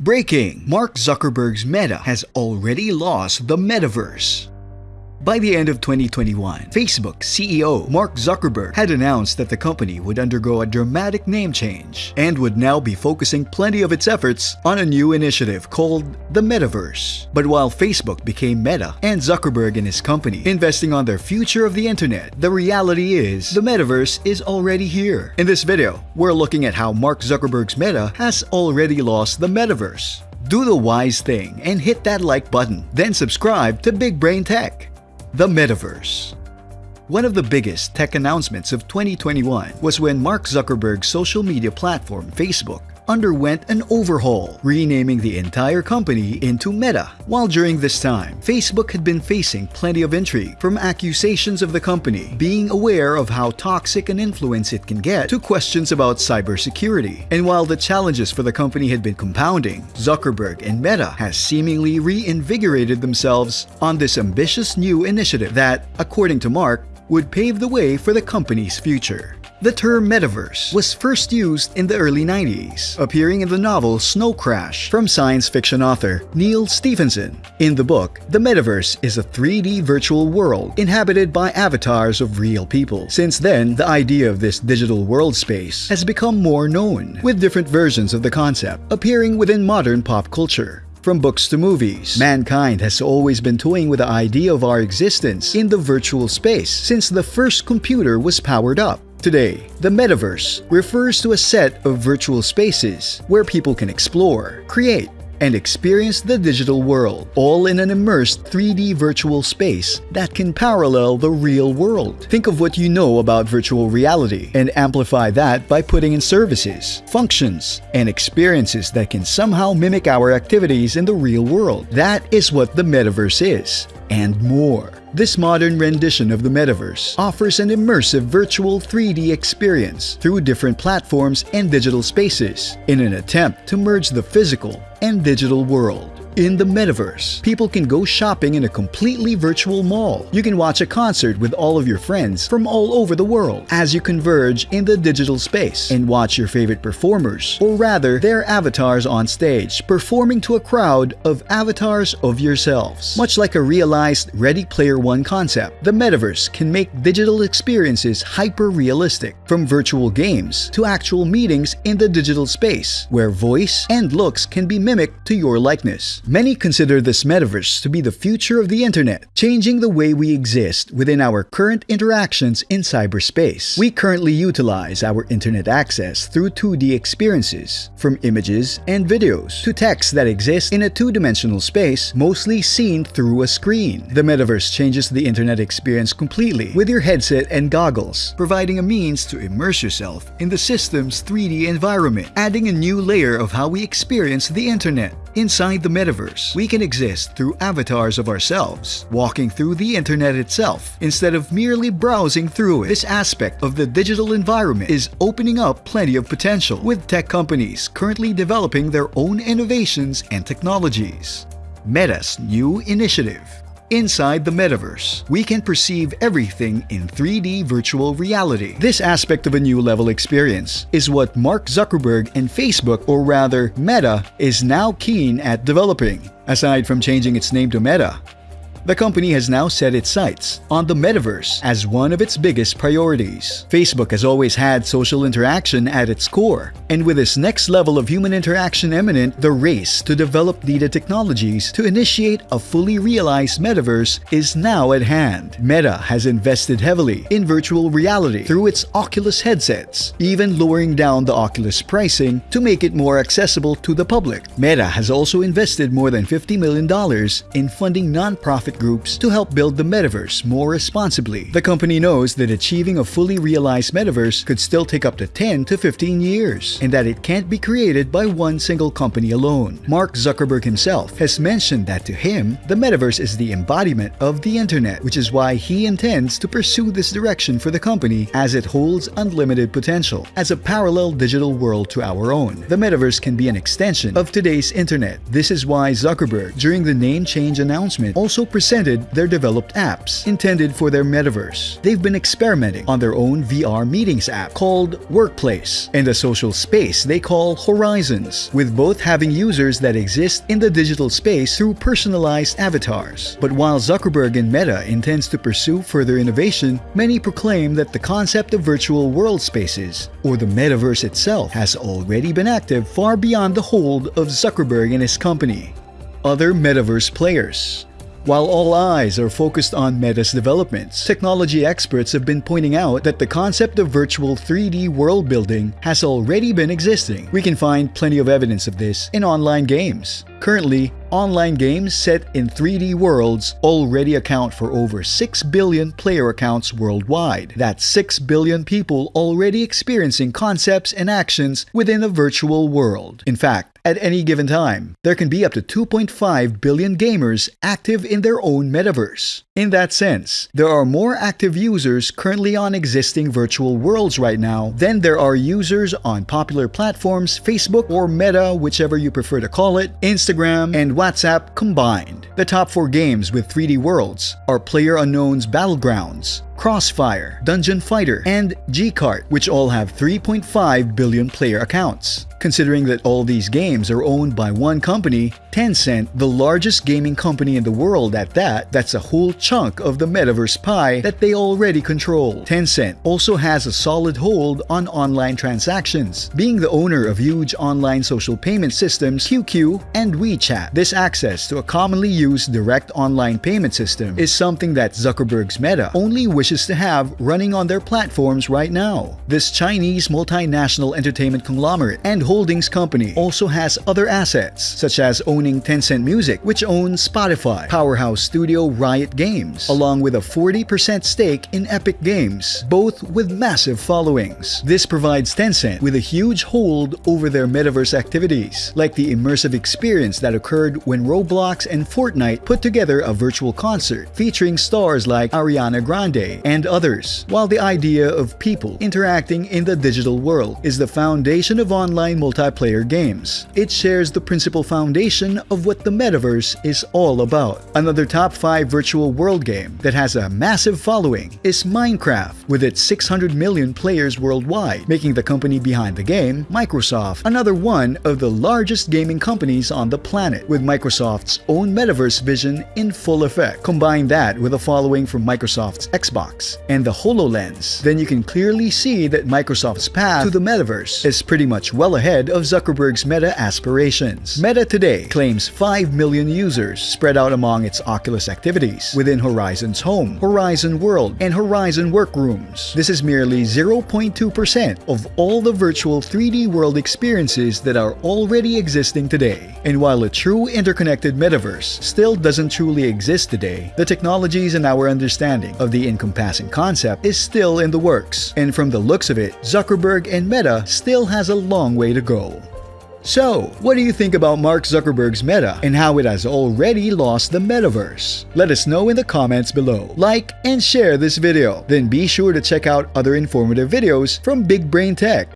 Breaking! Mark Zuckerberg's Meta has already lost the metaverse. By the end of 2021, Facebook CEO Mark Zuckerberg had announced that the company would undergo a dramatic name change and would now be focusing plenty of its efforts on a new initiative called the Metaverse. But while Facebook became Meta and Zuckerberg and his company investing on their future of the internet, the reality is the Metaverse is already here. In this video, we're looking at how Mark Zuckerberg's Meta has already lost the Metaverse. Do the wise thing and hit that like button, then subscribe to Big Brain Tech. The Metaverse. One of the biggest tech announcements of 2021 was when Mark Zuckerberg's social media platform Facebook underwent an overhaul, renaming the entire company into Meta. While during this time, Facebook had been facing plenty of intrigue from accusations of the company being aware of how toxic an influence it can get to questions about cybersecurity. And while the challenges for the company had been compounding, Zuckerberg and Meta has seemingly reinvigorated themselves on this ambitious new initiative that, according to Mark, would pave the way for the company's future. The term metaverse was first used in the early 90s, appearing in the novel Snow Crash from science fiction author Neal Stephenson. In the book, the metaverse is a 3D virtual world inhabited by avatars of real people. Since then, the idea of this digital world space has become more known, with different versions of the concept appearing within modern pop culture. From books to movies, mankind has always been toying with the idea of our existence in the virtual space since the first computer was powered up. Today, the metaverse refers to a set of virtual spaces where people can explore, create, and experience the digital world, all in an immersed 3D virtual space that can parallel the real world. Think of what you know about virtual reality and amplify that by putting in services, functions, and experiences that can somehow mimic our activities in the real world. That is what the metaverse is, and more. This modern rendition of the metaverse offers an immersive virtual 3D experience through different platforms and digital spaces in an attempt to merge the physical and digital world. In the metaverse, people can go shopping in a completely virtual mall. You can watch a concert with all of your friends from all over the world as you converge in the digital space and watch your favorite performers, or rather their avatars on stage, performing to a crowd of avatars of yourselves. Much like a realized Ready Player One concept, the metaverse can make digital experiences hyper-realistic, from virtual games to actual meetings in the digital space, where voice and looks can be mimicked to your likeness. Many consider this metaverse to be the future of the internet, changing the way we exist within our current interactions in cyberspace. We currently utilize our internet access through 2D experiences, from images and videos to text that exists in a two-dimensional space mostly seen through a screen. The metaverse changes the internet experience completely with your headset and goggles, providing a means to immerse yourself in the system's 3D environment, adding a new layer of how we experience the internet. Inside the metaverse, we can exist through avatars of ourselves, walking through the internet itself, instead of merely browsing through it. This aspect of the digital environment is opening up plenty of potential, with tech companies currently developing their own innovations and technologies. Meta's new initiative Inside the metaverse, we can perceive everything in 3D virtual reality. This aspect of a new level experience is what Mark Zuckerberg and Facebook, or rather Meta, is now keen at developing. Aside from changing its name to Meta, the company has now set its sights on the metaverse as one of its biggest priorities. Facebook has always had social interaction at its core, and with this next level of human interaction imminent, the race to develop needed technologies to initiate a fully realized metaverse is now at hand. Meta has invested heavily in virtual reality through its Oculus headsets, even lowering down the Oculus pricing to make it more accessible to the public. Meta has also invested more than $50 million in funding non-profit groups to help build the metaverse more responsibly. The company knows that achieving a fully realized metaverse could still take up to 10 to 15 years, and that it can't be created by one single company alone. Mark Zuckerberg himself has mentioned that to him, the metaverse is the embodiment of the internet, which is why he intends to pursue this direction for the company as it holds unlimited potential. As a parallel digital world to our own, the metaverse can be an extension of today's internet. This is why Zuckerberg, during the name change announcement, also presented presented their developed apps intended for their metaverse. They've been experimenting on their own VR meetings app called Workplace and a social space they call Horizons, with both having users that exist in the digital space through personalized avatars. But while Zuckerberg and Meta intends to pursue further innovation, many proclaim that the concept of virtual world spaces, or the metaverse itself, has already been active far beyond the hold of Zuckerberg and his company. Other metaverse players while all eyes are focused on Meta's developments, technology experts have been pointing out that the concept of virtual 3D world building has already been existing. We can find plenty of evidence of this in online games. Currently, online games set in 3D worlds already account for over 6 billion player accounts worldwide. That's 6 billion people already experiencing concepts and actions within a virtual world. In fact, at any given time, there can be up to 2.5 billion gamers active in their own metaverse. In that sense, there are more active users currently on existing virtual worlds right now than there are users on popular platforms Facebook or Meta, whichever you prefer to call it, Instagram, and WhatsApp combined. The top four games with 3D worlds are PlayerUnknown's Battlegrounds, Crossfire, Dungeon Fighter, and G-Kart, which all have 3.5 billion player accounts. Considering that all these games are owned by one company, Tencent, the largest gaming company in the world at that, that's a whole chunk of the metaverse pie that they already control. Tencent also has a solid hold on online transactions, being the owner of huge online social payment systems QQ and WeChat. This access to a commonly used direct online payment system is something that Zuckerberg's Meta only wishes to have running on their platforms right now. This Chinese multinational entertainment conglomerate and Holdings Company also has other assets, such as owning Tencent Music, which owns Spotify, powerhouse studio Riot Games, along with a 40% stake in Epic Games, both with massive followings. This provides Tencent with a huge hold over their metaverse activities, like the immersive experience that occurred when Roblox and Fortnite put together a virtual concert featuring stars like Ariana Grande and others. While the idea of people interacting in the digital world is the foundation of online multiplayer games. It shares the principal foundation of what the metaverse is all about. Another top 5 virtual world game that has a massive following is Minecraft, with its 600 million players worldwide, making the company behind the game, Microsoft, another one of the largest gaming companies on the planet, with Microsoft's own metaverse vision in full effect. Combine that with a following from Microsoft's Xbox and the HoloLens, then you can clearly see that Microsoft's path to the metaverse is pretty much well ahead of Zuckerberg's Meta aspirations. Meta today claims 5 million users spread out among its Oculus activities within Horizon's Home, Horizon World, and Horizon Workrooms. This is merely 0.2% of all the virtual 3D world experiences that are already existing today. And while a true interconnected metaverse still doesn't truly exist today, the technologies and our understanding of the encompassing concept is still in the works. And from the looks of it, Zuckerberg and Meta still has a long way to go. So, what do you think about Mark Zuckerberg's Meta and how it has already lost the metaverse? Let us know in the comments below. Like and share this video. Then be sure to check out other informative videos from Big Brain Tech.